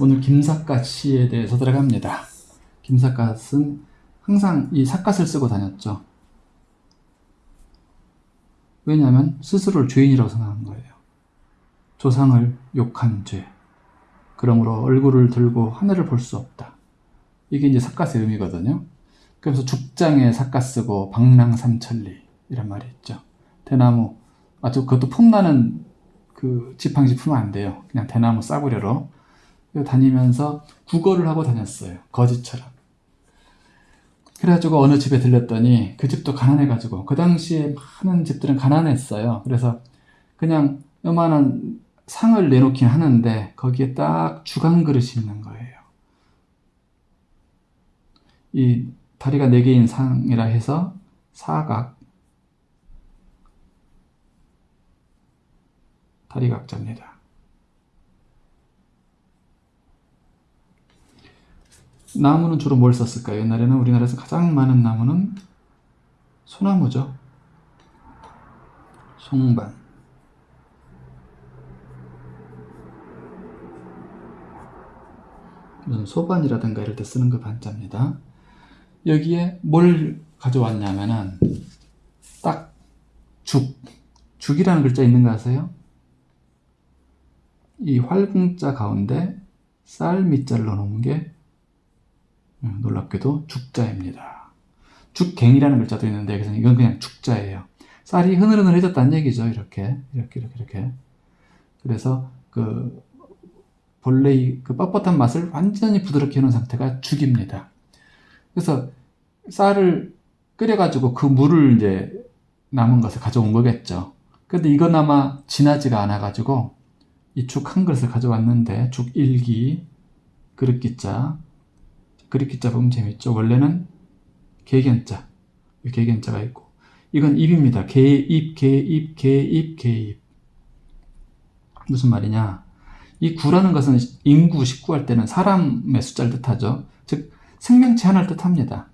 오늘 김삿갓 시에 대해서 들어갑니다. 김삿갓은 항상 이 삿갓을 쓰고 다녔죠. 왜냐하면 스스로를 죄인이라고 생각한 거예요. 조상을 욕한 죄. 그러므로 얼굴을 들고 하늘을 볼 수 없다. 이게 이제 삿갓의 의미거든요. 그래서 죽장에 삿갓 쓰고 방랑삼천리 이란 말이 있죠. 대나무 아주 그것도 폼나는 그 지팡이 품으면 안 돼요. 그냥 대나무 싸구려로 다니면서 국어를 하고 다녔어요. 거지처럼. 그래가지고 어느 집에 들렸더니 그 집도 가난해가지고 그 당시에 많은 집들은 가난했어요. 그래서 그냥 요만한 상을 내놓긴 하는데 거기에 딱 주간 그릇이 있는 거예요. 이 다리가 4개인 상이라 해서 사각 다리각자입니다. 나무는 주로 뭘 썼을까요? 옛날에는 우리나라에서 가장 많은 나무는 소나무죠. 송반. 무슨 소반이라든가 이럴 때 쓰는 그 반자입니다. 여기에 뭘 가져왔냐면은 딱 죽, 죽이라는 글자 있는 거 아세요? 이 활궁자 가운데 쌀 밑자를 넣어놓은 게 음, 놀랍게도 죽자입니다. 죽갱이라는 글자도 있는데 그래서 이건 그냥 죽자예요. 쌀이 흐느흐느해졌다는 얘기죠. 이렇게 이렇게 이렇게 이렇게. 그래서 그 본래 그 뻣뻣한 맛을 완전히 부드럽게 해놓은 상태가 죽입니다. 그래서 쌀을 끓여가지고 그 물을 이제 남은 것을 가져온 거겠죠. 근데 이건 아마 진하지가 않아가지고 이 죽 한 그릇을 가져왔는데 죽 1기 그릇기자 그릇기자 보면 재밌죠. 원래는 개견자 개견자가 있고 이건 입입니다. 개입 개입 개입 개입 무슨 말이냐 이 구라는 것은 인구 식구할 때는 사람의 숫자를 뜻하죠. 즉 생명체 하나를 뜻합니다.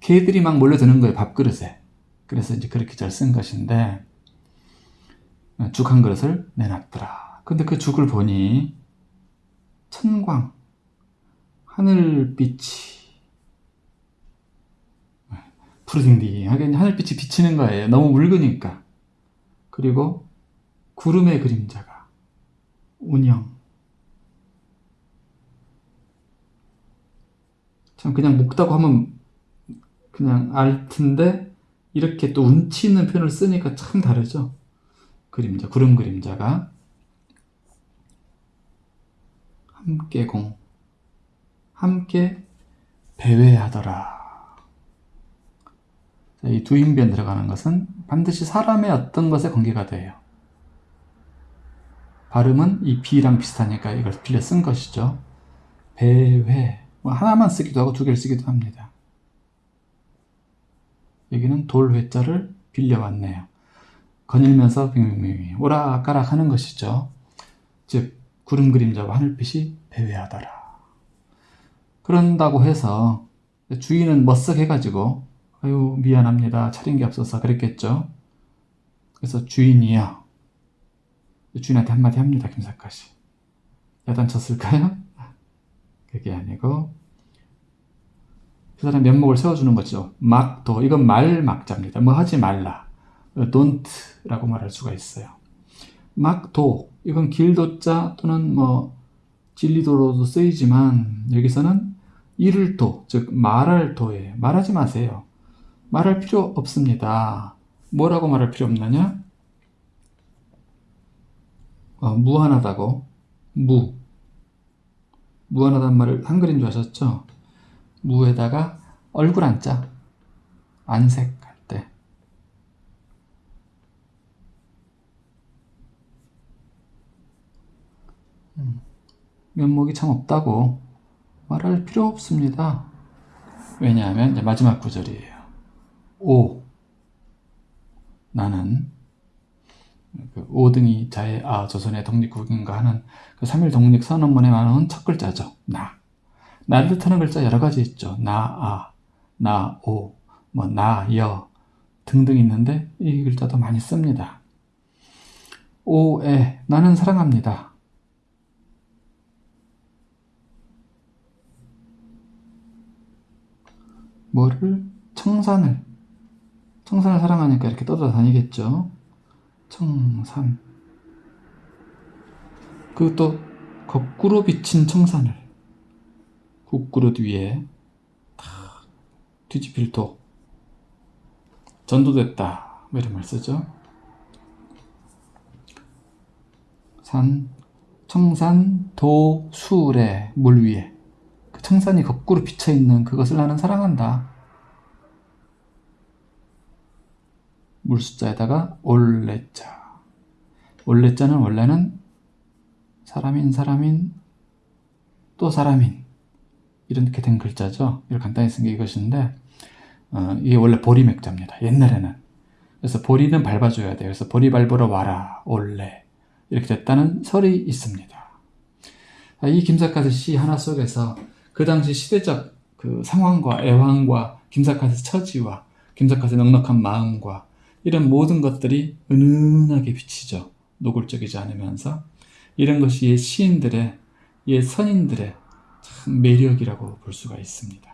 개들이 막 몰려드는 거예요. 밥그릇에. 그래서 이제 그렇게 잘 쓴 것인데 죽 한 그릇을 내놨더라. 근데 그 죽을 보니 천광, 하늘빛이 푸르딩딩하게 하늘빛이 비치는 거예요. 너무 묽으니까. 그리고 구름의 그림자가 운영 참 그냥 먹다고 하면 그냥 알 텐데 이렇게 또 운치 있는 표현을 쓰니까 참 다르죠. 그림자, 구름 그림자가 함께 공, 함께 배회하더라. 이 두인변 들어가는 것은 반드시 사람의 어떤 것에 관계가 돼요. 발음은 이 비랑 비슷하니까 이걸 빌려 쓴 것이죠. 배회, 뭐 하나만 쓰기도 하고 두 개를 쓰기도 합니다. 여기는 돌회자를 빌려왔네요. 거닐면서 빙빙빙 오락가락 하는 것이죠. 즉 구름 그림자와 하늘빛이 배회하더라. 그런다고 해서 주인은 멋쩍 해가지고 아유 미안합니다. 차린 게 없어서 그랬겠죠. 그래서 주인이요. 주인한테 한마디 합니다. 김사까지. 야단쳤을까요? 그게 아니고 그 사람 면목을 세워주는 거죠. 막도 이건 말 막자입니다. 뭐 하지 말라. don't라고 말할 수가 있어요. 막도 이건 길도자 또는 뭐 진리도로도 쓰이지만 여기서는 이를 도, 즉 말할 도에 말하지 마세요. 말할 필요 없습니다. 뭐라고 말할 필요 없느냐? 어, 무한하다고 무 무한하단 말을 한글인 줄 아셨죠? 무에다가 얼굴 한자 안색할 때 음, 면목이 참 없다고 말할 필요 없습니다. 왜냐하면 마지막 구절이에요. 오 나는 그 오등이 자의 아 조선의 독립국인가 하는 그 3일 독립 선언문에 나온 첫 글자죠. 나. 나를 뜻하는 글자 여러 가지 있죠. 나, 아, 나, 오, 뭐, 나, 여 등등 있는데 이 글자도 많이 씁니다. 오, 에, 나는 사랑합니다. 뭐를 청산을 청산을 사랑하니까 이렇게 떠돌아다니겠죠. 청산. 그또 거꾸로 비친 청산을 국그릇 위에 탁 뒤집힐 도 전도됐다 뭐 이런 말 쓰죠. 산 청산 도수래 물 위에 그 청산이 거꾸로 비쳐 있는 그것을 나는 사랑한다. 물숫자에다가 올레자. 올레자는 원래는 사람인 사람인 또 사람인 이렇게 된 글자죠. 이걸 간단히 쓴 게 이것인데 어, 이게 원래 보리 맥자입니다. 옛날에는 그래서 보리는 밟아줘야 돼요. 그래서 보리 밟으러 와라 올레 이렇게 됐다는 설이 있습니다. 아, 이 김사카스 시 하나 속에서 그 당시 시대적 그 상황과 애환과 김사카스 처지와 김사카스의 넉넉한 마음과 이런 모든 것들이 은은하게 비치죠. 노골적이지 않으면서 이런 것이 옛 시인들의 옛 선인들의 참 매력이라고 볼 수가 있습니다.